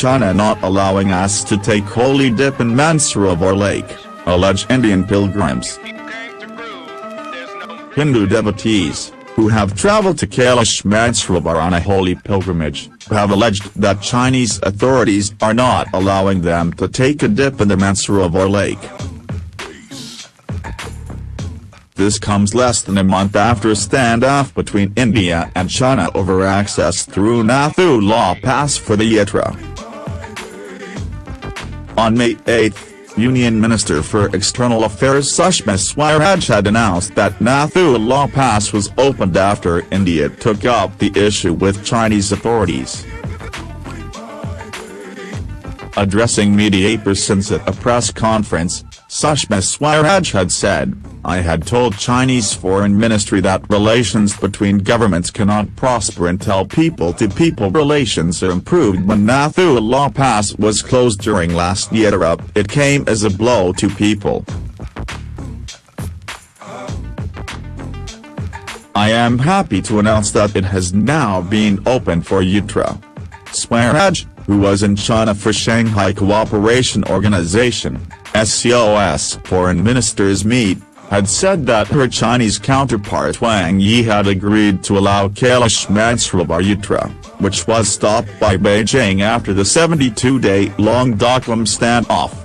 China not allowing us to take holy dip in Mansarovar Lake, allege Indian pilgrims. Hindu devotees, who have traveled to Kailash Mansarovar on a holy pilgrimage, have alleged that Chinese authorities are not allowing them to take a dip in the Mansarovar Lake. This comes less than a month after a standoff between India and China over access through Nathula Pass for the Yatra. On May 8, Union Minister for External Affairs Sushma Swaraj had announced that Nathula Pass was opened after India took up the issue with Chinese authorities. Addressing media persons at a press conference, Sushma Swaraj had said, I had told Chinese Foreign Ministry that relations between governments cannot prosper until people-to-people -people relations are improved when Nathula Pass was closed during last Yatra, it came as a blow to people. I am happy to announce that it has now been opened for Yatra. Swaraj, who was in China for Shanghai Cooperation Organization, SCO's foreign ministers meet, had said that her Chinese counterpart Wang Yi had agreed to allow Kailash Mansarovar Yatra, which was stopped by Beijing after the 72-day-long Doklam standoff.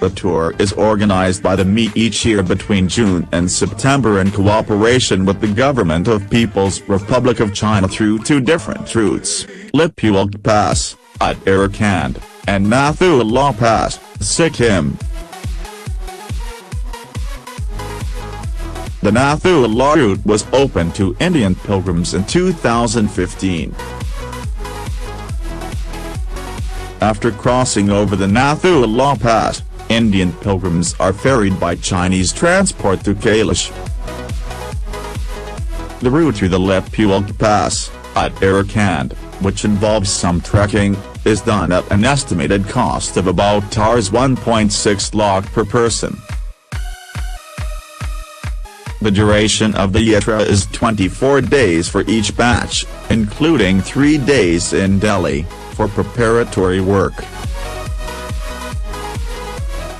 The tour is organized by the ME each year between June and September in cooperation with the Government of People's Republic of China through two different routes, Lipulekh Pass, at Arakan and Nathula Pass, Sikkim. The Nathula route was opened to Indian pilgrims in 2015. After crossing over the Nathula Pass, Indian pilgrims are ferried by Chinese transport to Kailash. The route through the Lipulekh Pass, Uttarakhand, which involves some trekking, is done at an estimated cost of about Rs 1.6 lakh per person. The duration of the Yatra is 24 days for each batch, including 3 days in Delhi, for preparatory work.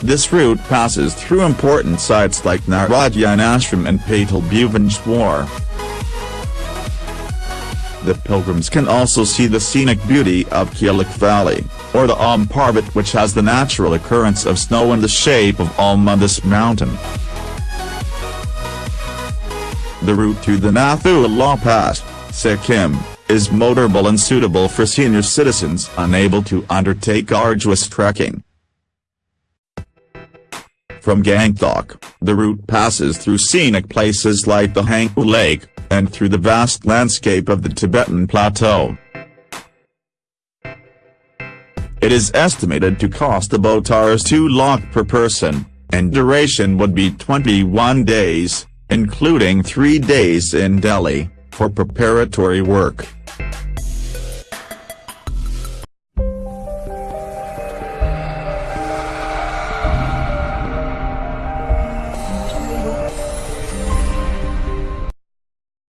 This route passes through important sites like Narayan Ashram and Patal Bhuvaneshwar. The pilgrims can also see the scenic beauty of Kilak Valley, or the Om Parbat which has the natural occurrence of snow in the shape of Om mountain. The route to the Nathula Pass, Sikkim, is motorable and suitable for senior citizens unable to undertake arduous trekking. From Gangtok, the route passes through scenic places like the Hangu Lake, and through the vast landscape of the Tibetan Plateau. It is estimated to cost about Rs 2 lakh per person, and duration would be 21 days, including 3 days in Delhi, for preparatory work.